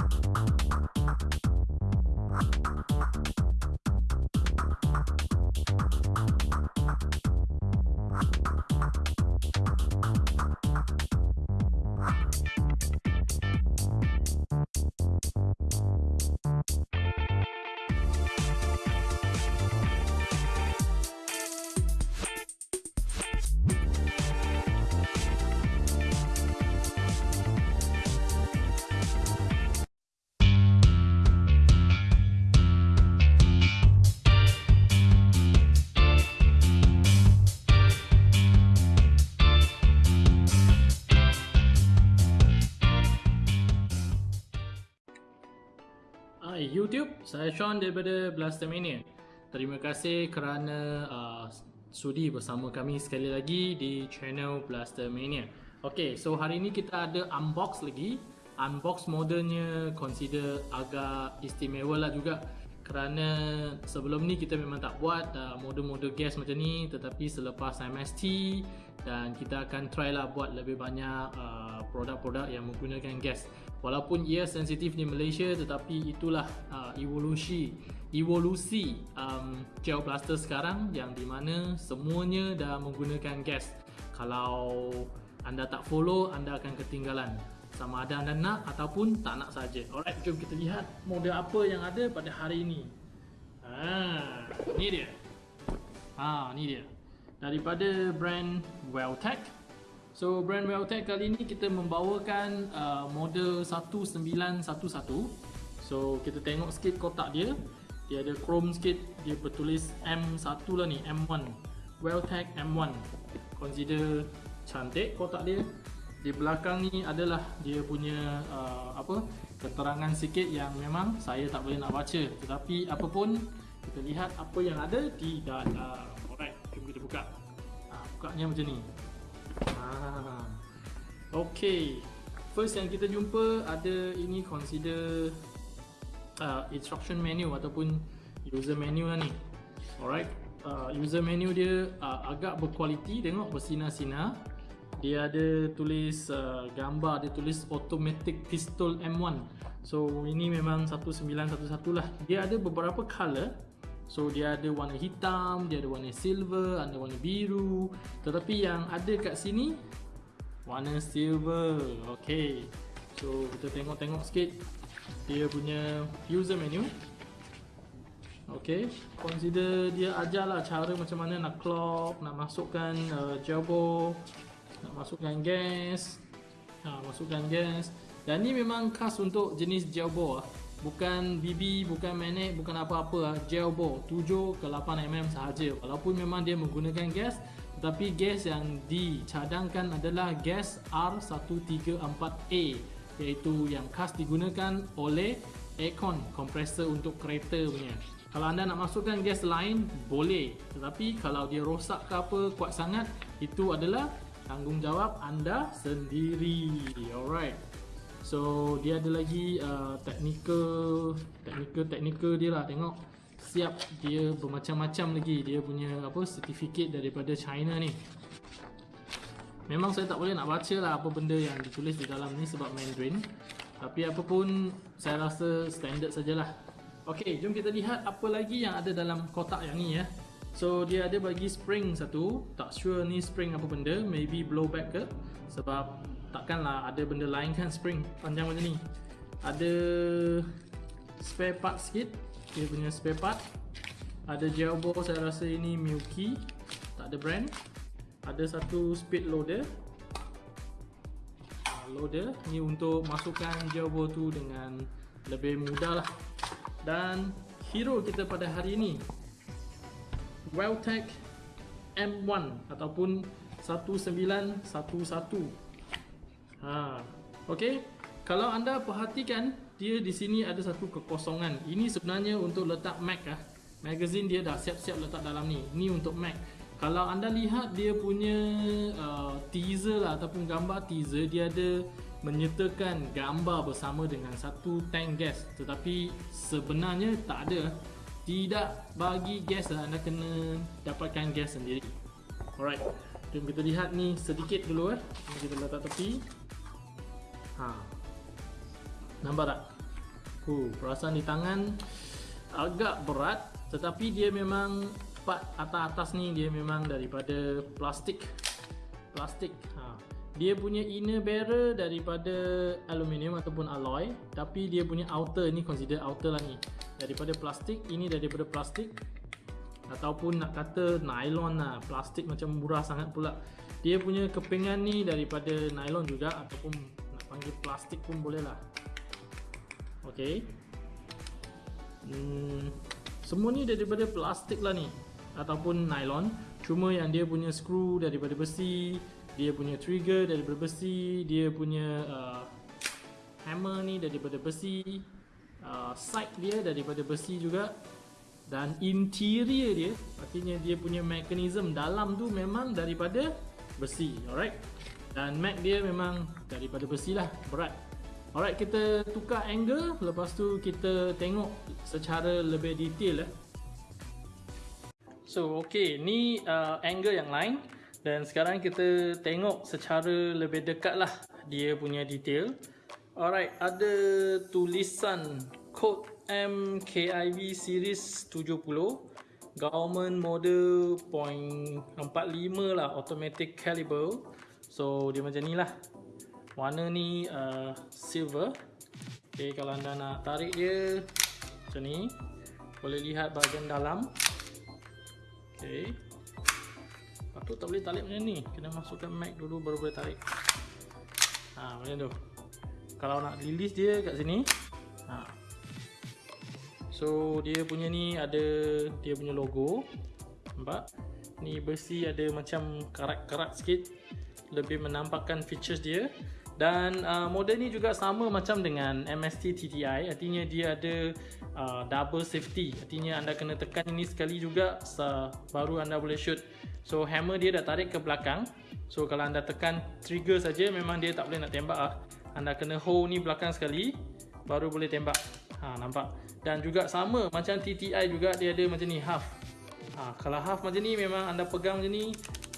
you saya Sean daripada Blastermania. Terima kasih kerana uh, sudi bersama kami sekali lagi di channel Blastermania. Okay, so hari ini kita ada unbox lagi. Unbox modelnya consider agak istimewa lah juga kerana sebelum ni kita memang tak buat uh, model-model gas macam ni. Tetapi selepas MST dan kita akan try lah buat lebih banyak uh, produk-produk yang menggunakan gas. Walaupun ia sensitif di Malaysia tetapi itulah uh, evolusi evolusi um, gel blaster sekarang yang di mana semuanya dah menggunakan gas. Kalau anda tak follow anda akan ketinggalan sama ada anda nak ataupun tak nak saja. Alright, jom kita lihat model apa yang ada pada hari ini. Ha, ni dia. Ha, ni dia. Daripada brand Welltech. So brand Welltech kali ini kita membawakan uh, model 1911. So kita tengok sikit kotak dia. Dia ada chrome sikit, dia bertulis M1 lah ni, M1. Welltech M1. Consider cantik kotak dia di belakang ni adalah dia punya uh, apa keterangan sikit yang memang saya tak boleh nak baca. Tetapi apapun kita lihat apa yang ada di dalam alright jom kita buka. Ha, bukanya macam ni. Ha. ok first yang kita jumpa ada ini consider uh, instruction menu ataupun user menu lah ni. Alright. Uh, user menu dia uh, agak berkualiti. Tengok bersinar-sinar dia ada tulis uh, gambar dia tulis automatic pistol M1 so ini memang 1911 lah. Dia ada beberapa color so dia ada warna hitam dia ada warna silver ada warna biru. Tetapi yang ada kat sini warna silver. Ok so kita tengok-tengok sikit. Dia punya user menu. Ok consider dia ajarlah cara macam mana nak clock nak masukkan uh, jawbo nak masukkan gas. Ha, masukkan gas. Dan ni memang khas untuk jenis gel bore lah. bukan BB, bukan magnet, bukan apa-apa lah. gel bore 7 ke 8mm sahaja. Walaupun memang dia menggunakan gas tetapi gas yang dicadangkan adalah gas R134A iaitu yang khas digunakan oleh aircon kompresor untuk kereta punya. Kalau anda nak masukkan gas lain boleh. Tetapi kalau dia rosak ke apa kuat sangat itu adalah tanggungjawab anda sendiri. Alright. So dia ada lagi uh, technical technical technical dia lah. Tengok siap dia bermacam-macam lagi. Dia punya apa certificate daripada China ni. Memang saya tak boleh nak baca lah apa benda yang ditulis di dalam ni sebab Mandarin. Tapi apa pun saya rasa standard sajalah. Ok jom kita lihat apa lagi yang ada dalam kotak yang ni ya So dia ada bagi spring satu. Tak sure ni spring apa benda. Maybe blowback ke? Sebab takkanlah ada benda lain kan spring. Panjang macam ni. Ada Spare part sikit. Dia punya spare part. Ada gel ball saya rasa ini Milky. Tak ada brand. Ada satu speed loader. Ah, Loader. Ni untuk masukkan gel ball tu dengan Lebih mudah lah. Dan Hero kita pada hari ini Welltech M1 ataupun 1911 ha okey. Kalau anda perhatikan dia di sini ada satu kekosongan. Ini sebenarnya untuk letak Mac ah. Magazine dia dah siap-siap letak dalam ni. Ni untuk Mac. Kalau anda lihat dia punya uh, teaser lah ataupun gambar teaser dia ada menyertakan gambar bersama dengan satu tank gas. Tetapi sebenarnya tak ada tidak bagi gas lah. Anda kena dapatkan gas sendiri. Alright. Jom kita lihat ni sedikit dulu eh. Kita letak tepi. Ha. Nampak tak? Uh, perasaan di tangan agak berat tetapi dia memang part atas-atas ni dia memang daripada plastik. Plastik ha. dia punya inner barrel daripada aluminium ataupun alloy tapi dia punya outer ni consider outer lah ni daripada plastik ini daripada plastik. Ataupun nak kata nylon lah. Plastik macam murah sangat pula. Dia punya kepingan ni daripada nylon juga ataupun nak panggil plastik pun boleh lah. Ok hmm, semua ni daripada plastik lah ni. Ataupun nylon. Cuma yang dia punya screw daripada besi dia punya trigger daripada besi dia punya uh, hammer ni daripada besi uh, side dia daripada besi juga dan interior dia artinya dia punya mekanisme dalam tu memang daripada besi alright? Dan mag dia memang daripada besi lah berat. Alright kita tukar angle lepas tu kita tengok secara lebih detail lah So okay, ni uh, angle yang lain. Dan sekarang kita tengok secara lebih dekat lah dia punya detail. Alright, ada tulisan code MKIV series 70 government model .45 lah automatic caliber. So dia macam ni lah. Warna ni uh, silver. Okay, kalau anda nak tarik dia macam ni boleh lihat bahagian dalam Okay. Patut tak boleh tarik macam ni. Kena masukkan mag dulu baru boleh tarik. Ha, macam tu. Kalau nak release dia kat sini. Ha. So, dia punya ni ada dia punya logo. Nampak? Ni besi ada macam karat-karat sikit. Lebih menampakkan features dia. Dan uh, model ni juga sama macam dengan MST TTI Artinya dia ada uh, double safety Artinya anda kena tekan ini sekali juga Baru anda boleh shoot So hammer dia dah tarik ke belakang So kalau anda tekan trigger saja memang dia tak boleh nak tembak lah Anda kena hold ni belakang sekali Baru boleh tembak. Ha, Nampak? Dan juga sama macam TTI juga dia ada macam ni half. Ha, Kalau half macam ni memang anda pegang macam ni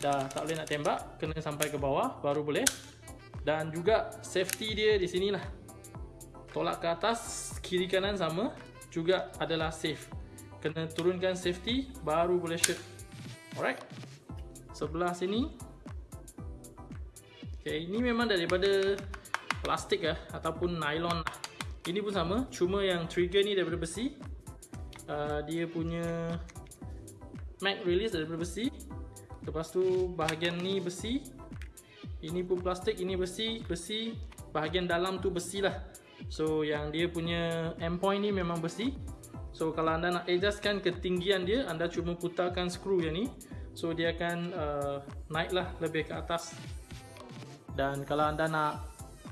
Dah tak boleh nak tembak Kena sampai ke bawah baru boleh. Dan juga safety dia di sini lah. Tolak ke atas kiri kanan sama juga adalah safe. Kena turunkan safety baru boleh shoot. Alright. Sebelah sini. Okay, ini memang daripada plastik lah ataupun nylon lah. Ini pun sama cuma yang trigger ni daripada besi. Uh, dia punya mag release daripada besi. Lepas tu bahagian ni besi. Ini pun plastik, ini besi, besi. Bahagian dalam tu besi lah. So yang dia punya endpoint ni memang besi. So kalau anda nak adjustkan ketinggian dia anda cuma putarkan skru yang ni. So dia akan uh, naik lah lebih ke atas. Dan kalau anda nak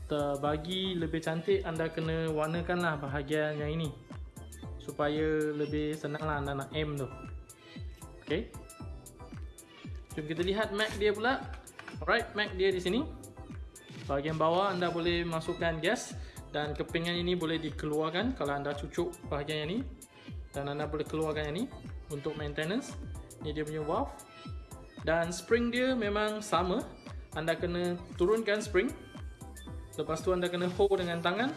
terbagi lebih cantik anda kena warnakan lah bahagian yang ini supaya lebih senang lah anda nak aim tu ok jom kita lihat mag dia pula Alright, mag dia di sini. Bahagian bawah anda boleh masukkan gas dan kepingan ini boleh dikeluarkan kalau anda cucuk bahagian yang ini dan anda boleh keluarkan yang ini untuk maintenance. Ini dia punya valve. Dan spring dia memang sama. Anda kena turunkan spring. Lepas tu anda kena hold dengan tangan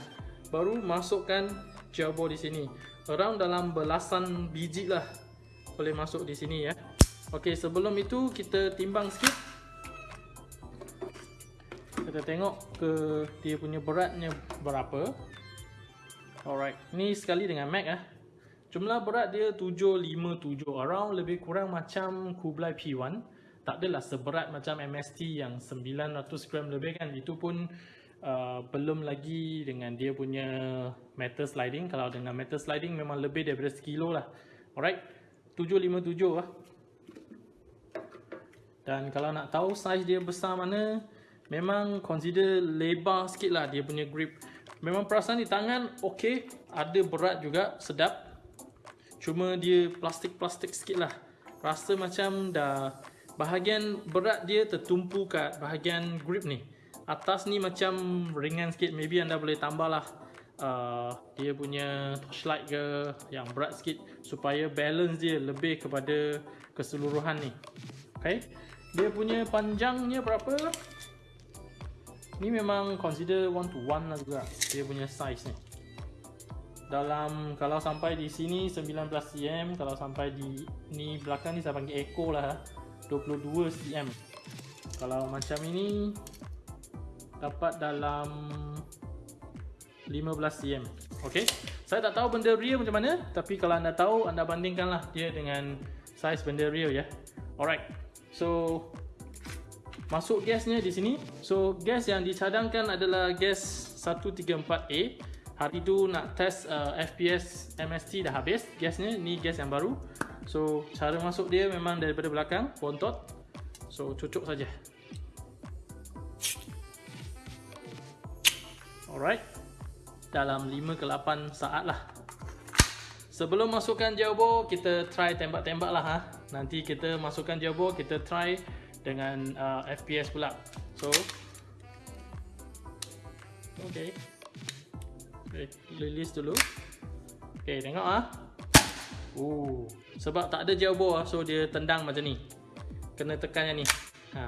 baru masukkan jabo di sini. Around dalam belasan biji lah boleh masuk di sini ya. Okey, sebelum itu kita timbang sikit. Kita tengok ke dia punya beratnya berapa. Alright ni sekali dengan Mac ah. Jumlah berat dia 757 around lebih kurang macam Kublai P1 tak adalah seberat macam MST yang 900 gram lebih kan. Itu pun uh, belum lagi dengan dia punya metal sliding. Kalau dengan metal sliding memang lebih daripada sekilo lah. Alright. 757 lah. Dan kalau nak tahu size dia besar mana memang consider lebar sikit lah dia punya grip. Memang perasaan di tangan ok ada berat juga sedap. Cuma dia plastik-plastik sikit lah. Rasa macam dah bahagian berat dia tertumpu kat bahagian grip ni atas ni macam ringan sikit. Maybe anda boleh tambah lah. Uh, dia punya torchlight ke yang berat sikit supaya balance dia lebih kepada keseluruhan ni. Ok dia punya panjangnya berapa? Ni memang consider one to one lah juga Dia punya size ni. Dalam kalau sampai di sini 19 cm kalau sampai di ni belakang ni saya panggil echo lah 22 cm. Kalau macam ini dapat dalam 15 cm ok saya tak tahu benda real macam mana tapi kalau anda tahu anda bandingkanlah dia dengan size benda real ya. Alright. So masuk gasnya di sini. So gas yang dicadangkan adalah gas 134A hari tu nak test uh, FPS MST dah habis gasnya ni gas yang baru. So cara masuk dia memang daripada belakang bontot. So cucuk saja alright dalam 5 ke 8 saat lah sebelum masukkan jawbo kita try tembak-tembak lah ha. nanti kita masukkan jawbo kita try dengan uh, FPS pula so okay Okay, release dulu. Okay, tengok ah. Oh, sebab tak ada bawah so dia tendang macam ni. Kena tekan yang ni. Ha.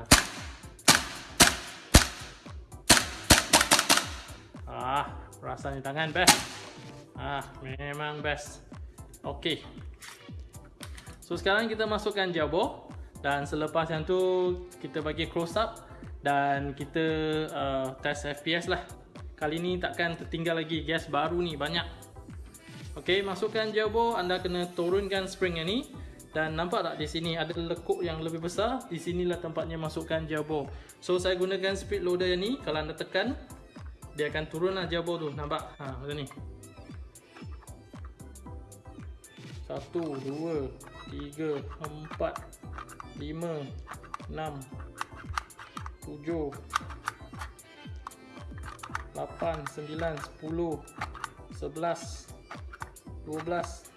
Rasanya tangan best. Ah, memang best. Okay. So sekarang kita masukkan jabo dan selepas yang tu kita bagi close up dan kita uh, test FPS lah. Kali ni takkan tertinggal lagi gas baru ni banyak. Okey, masukkan jabo, anda kena turunkan spring yang ni dan nampak tak di sini ada lekuk yang lebih besar. Di sinilah tempatnya masukkan jabo. So saya gunakan speed loader yang ni, kalau anda tekan dia akan turunlah jabo tu, nampak? Ha, macam ni. Satu, dua, tiga, empat, lima, enam, tujuh, 8, 9, 10, 11, 12,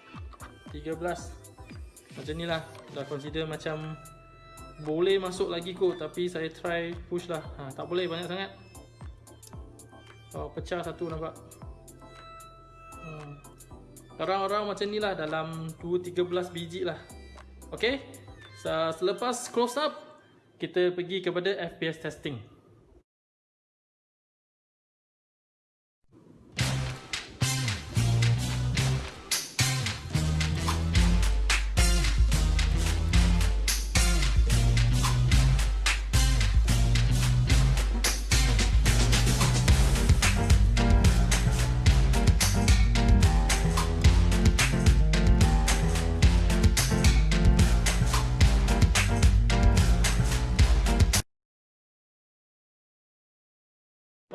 13 Macam ni lah. Dah consider macam Boleh masuk lagi kot Tapi saya try push lah. Ha, Tak boleh banyak sangat Oh, pecah satu nampak? Hmm. Orang-orang macam ni lah Dalam 2-13 biji lah. Okay? Selepas close up Kita pergi kepada FPS testing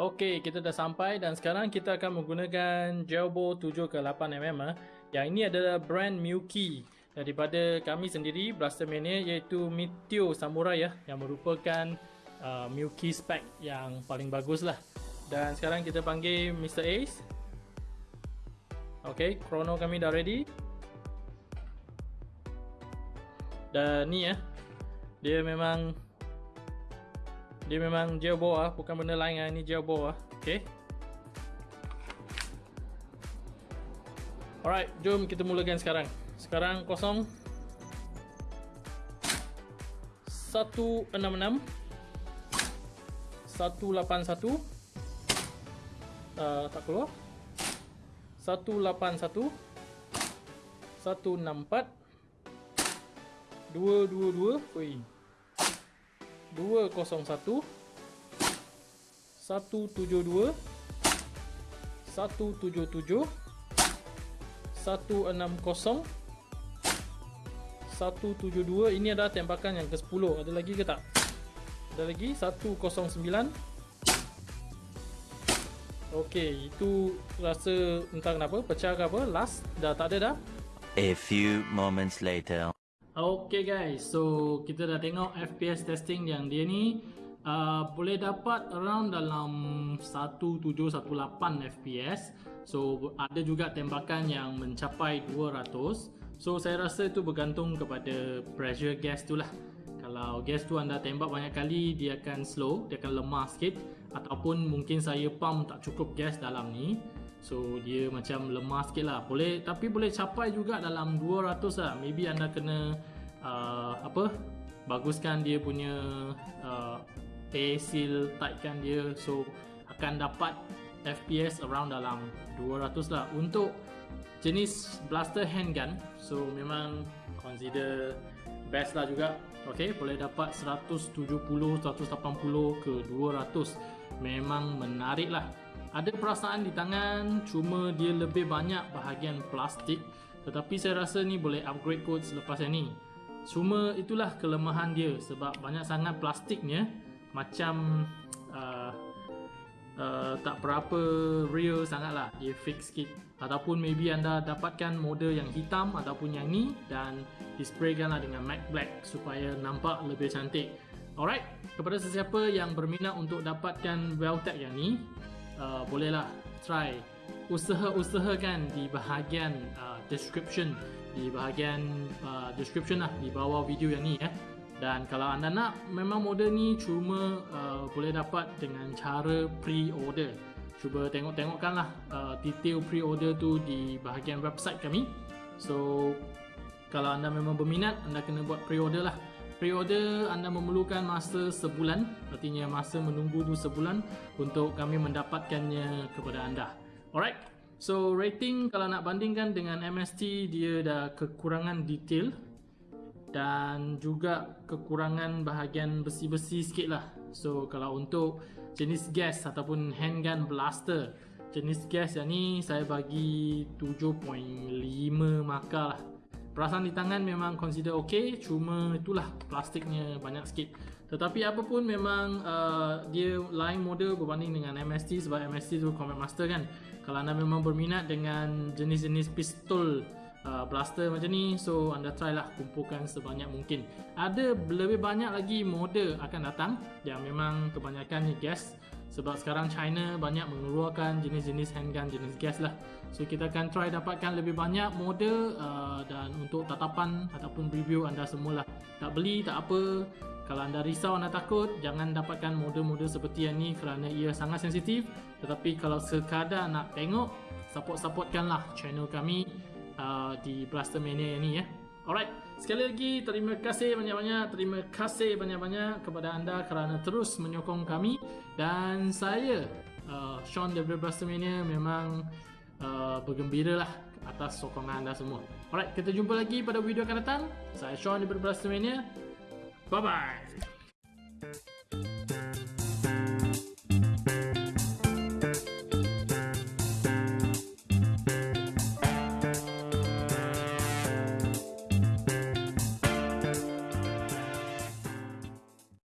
Okey, kita dah sampai dan sekarang kita akan menggunakan Jelbo 7 ke 8 mm. Ha. Yang ini adalah brand Miyuki daripada kami sendiri Blaster Mania iaitu Meteor Samurai ya yang merupakan uh, Miyuki spec yang paling bagus lah. Dan sekarang kita panggil Mr. Ace. Okey, chrono kami dah ready. Dan ni ya. Dia memang dia memang gel bawah bukan benda lain ah. Ini gel bawah okey alright jom kita mulakan sekarang. Sekarang kosong. 166 181 uh, tak keluar. 181 164 222 oi 201 172 177 160 172 ini adalah tembakan yang ke-10 ada lagi ke tak? Ada lagi? 109 Okey, itu rasa entah kenapa pecah ke apa. Last. Dah tak ada dah. A few moments later Okay guys, so kita dah tengok FPS testing yang dia ni uh, boleh dapat around dalam 1718 FPS. So ada juga tembakan yang mencapai 200. So saya rasa itu bergantung kepada pressure gas tu lah. Kalau gas tu anda tembak banyak kali dia akan slow, dia akan lemah sikit ataupun mungkin saya pump tak cukup gas dalam ni. So dia macam lemah sikit lah. Boleh, Tapi boleh capai juga dalam 200 lah. Maybe anda kena uh, Apa Baguskan dia punya uh, Air seal Tightkan dia. So akan dapat FPS around dalam 200 lah. Untuk jenis blaster handgun so memang consider best lah juga. Ok boleh dapat 170 180 ke 200 memang menarik lah ada perasaan di tangan cuma dia lebih banyak bahagian plastik. Tetapi saya rasa ni boleh upgrade code selepas ini cuma itulah kelemahan dia sebab banyak sangat plastiknya macam uh, uh, tak berapa real sangat lah dia fake sikit. Ataupun maybe anda dapatkan model yang hitam ataupun yang ni dan dispraykan lah dengan matte black supaya nampak lebih cantik. Alright kepada sesiapa yang berminat untuk dapatkan Veltec yang ni uh, bolehlah try usaha-usahakan di bahagian uh, description di bahagian uh, description lah di bawah video yang ni ya. Dan kalau anda nak memang model ni cuma uh, boleh dapat dengan cara pre-order. Cuba tengok-tengokkanlah uh, detail pre-order tu di bahagian website kami. So kalau anda memang berminat anda kena buat pre-order lah. Pre-order anda memerlukan masa sebulan, artinya masa menunggu tu sebulan untuk kami mendapatkannya kepada anda. Alright. So rating kalau nak bandingkan dengan MST dia dah kekurangan detail dan juga kekurangan bahagian besi-besi sikit lah so kalau untuk jenis gas ataupun handgun blaster jenis gas yang ni saya bagi 7.5 markah lah perasaan di tangan memang consider ok cuma itulah plastiknya banyak sikit. Tetapi apapun memang uh, dia lain model berbanding dengan MST sebab MST tu Combat Master kan. Kalau anda memang berminat dengan jenis-jenis pistol uh, blaster macam ni so anda try lah kumpulkan sebanyak mungkin. Ada lebih banyak lagi model akan datang yang memang kebanyakan ni gas sebab sekarang China banyak mengeluarkan jenis-jenis handgun jenis gas lah. So kita akan try dapatkan lebih banyak model uh, dan untuk tatapan ataupun review anda semua lah tak beli tak apa. Kalau anda risau anda takut jangan dapatkan model-model seperti yang ni kerana ia sangat sensitif. Tetapi kalau sekadar nak tengok support-supportkanlah channel kami uh, di Blaster Mania ni ya. Alright, sekali lagi terima kasih banyak-banyak, terima kasih banyak-banyak kepada anda kerana terus menyokong kami dan saya uh, Sean daripada Blaster Mania memang uh, bergembira lah atas sokongan anda semua. Alright, kita jumpa lagi pada video akan datang. Saya Sean daripada Blaster Mania. Bye bye.